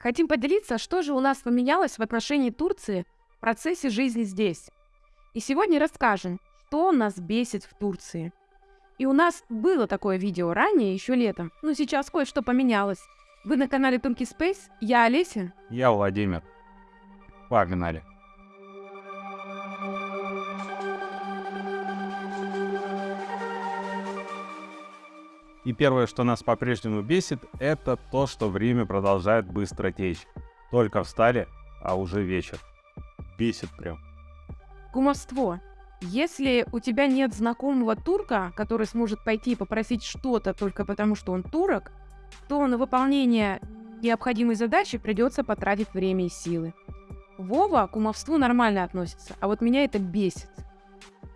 Хотим поделиться, что же у нас поменялось в отношении Турции в процессе жизни здесь. И сегодня расскажем, что нас бесит в Турции. И у нас было такое видео ранее, еще летом, но сейчас кое-что поменялось. Вы на канале Турки Space, я Олеся. Я Владимир. Погнали. И первое, что нас по-прежнему бесит, это то, что время продолжает быстро течь. Только встали, а уже вечер. Бесит прям. Кумовство. Если у тебя нет знакомого турка, который сможет пойти и попросить что-то только потому, что он турок, то на выполнение необходимой задачи придется потратить время и силы. Вова к кумовству нормально относится, а вот меня это бесит.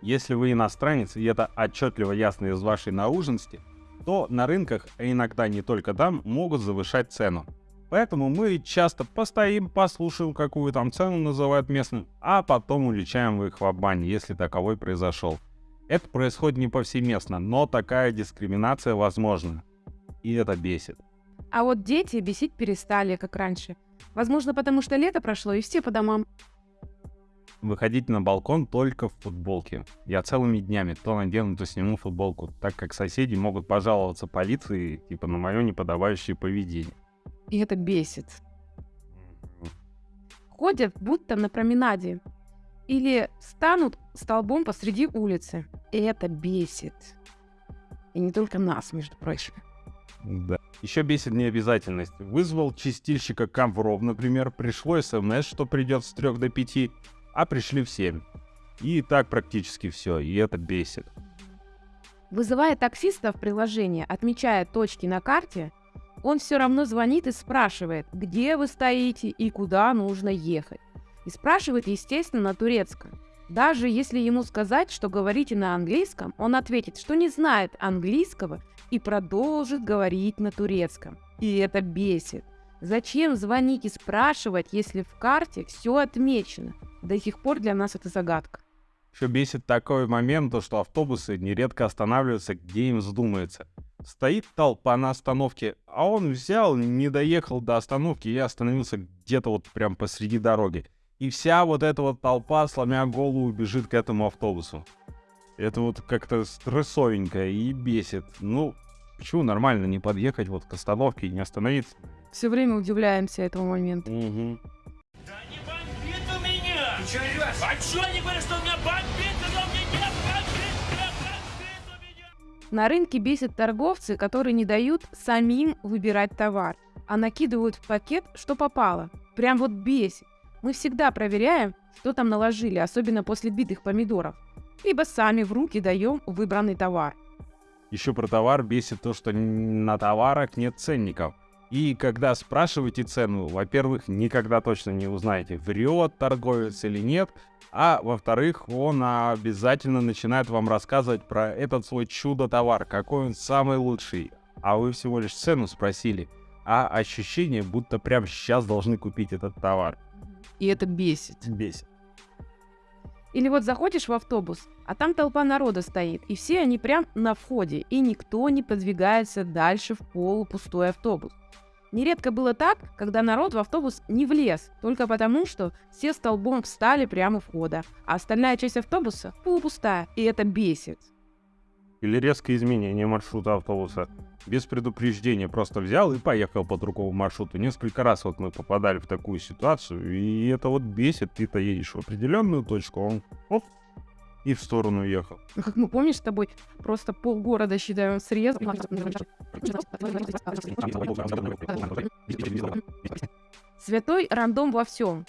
Если вы иностранец, и это отчетливо ясно из вашей науженности, то на рынках, а иногда не только там, могут завышать цену. Поэтому мы часто постоим, послушаем, какую там цену называют местным, а потом уличаем их в обмане, если таковой произошел. Это происходит не повсеместно, но такая дискриминация возможна. И это бесит. А вот дети бесить перестали, как раньше. Возможно, потому что лето прошло, и все по домам выходить на балкон только в футболке. Я целыми днями то надену, то сниму футболку, так как соседи могут пожаловаться полиции, типа, на мое неподобающее поведение. И это бесит. Ходят будто на променаде. Или станут столбом посреди улицы. И это бесит. И не только нас, между прочим. Да. Еще бесит необязательность. Вызвал чистильщика ковров, например, пришло смс, что придет с 3 до 5, а пришли в 7. И так практически все, и это бесит. Вызывая таксиста в приложение, отмечая точки на карте, он все равно звонит и спрашивает, где вы стоите и куда нужно ехать. И спрашивает, естественно, на турецком. Даже если ему сказать, что говорите на английском, он ответит, что не знает английского и продолжит говорить на турецком. И это бесит. Зачем звонить и спрашивать, если в карте все отмечено? До сих пор для нас это загадка. Еще бесит такой момент, то, что автобусы нередко останавливаются, где им вздумается. Стоит толпа на остановке, а он взял, не доехал до остановки и остановился где-то вот прям посреди дороги. И вся вот эта вот толпа, сломя голову, бежит к этому автобусу. Это вот как-то стрессовенько и бесит. Ну, почему нормально не подъехать вот к остановке и не остановиться? Все время удивляемся этому моменту. Угу. Ты что, орешь? А что они говорят, что у меня бомбит, когда у меня нет бомбит, меня? На рынке бесит торговцы, которые не дают самим выбирать товар, а накидывают в пакет, что попало. Прям вот бесит. Мы всегда проверяем, что там наложили, особенно после битых помидоров. Либо сами в руки даем выбранный товар. Еще про товар бесит то, что на товарах нет ценников. И когда спрашиваете цену, во-первых, никогда точно не узнаете, врет торговец или нет, а во-вторых, он обязательно начинает вам рассказывать про этот свой чудо-товар, какой он самый лучший, а вы всего лишь цену спросили, а ощущение, будто прямо сейчас должны купить этот товар. И это бесит. Бесит. Или вот заходишь в автобус, а там толпа народа стоит, и все они прям на входе, и никто не подвигается дальше в полупустой автобус. Нередко было так, когда народ в автобус не влез, только потому, что все столбом встали прямо у входа, а остальная часть автобуса полупустая, и это бесит. Или резкое изменение маршрута автобуса. Без предупреждения просто взял и поехал по другому маршруту. Несколько раз вот мы попадали в такую ситуацию, и это вот бесит. Ты-то едешь в определенную точку, он оп, и в сторону уехал. Ну, как мы, помнишь, с тобой просто полгорода, считаем, срез. Святой рандом во всем.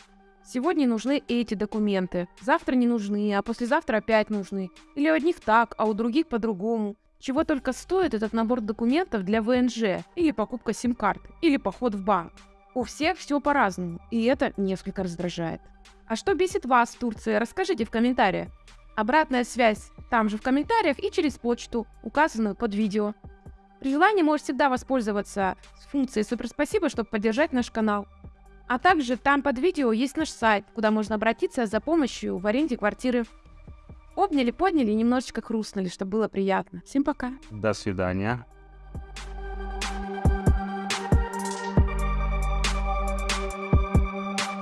Сегодня нужны эти документы, завтра не нужны, а послезавтра опять нужны. Или у одних так, а у других по-другому. Чего только стоит этот набор документов для ВНЖ, или покупка сим-карты, или поход в банк. У всех все по-разному, и это несколько раздражает. А что бесит вас в Турции, расскажите в комментариях. Обратная связь там же в комментариях и через почту, указанную под видео. При желании можешь всегда воспользоваться функцией «Супер спасибо», чтобы поддержать наш канал. А также там под видео есть наш сайт, куда можно обратиться за помощью в аренде квартиры. Обняли, подняли и немножечко хрустнули, чтобы было приятно. Всем пока. До свидания.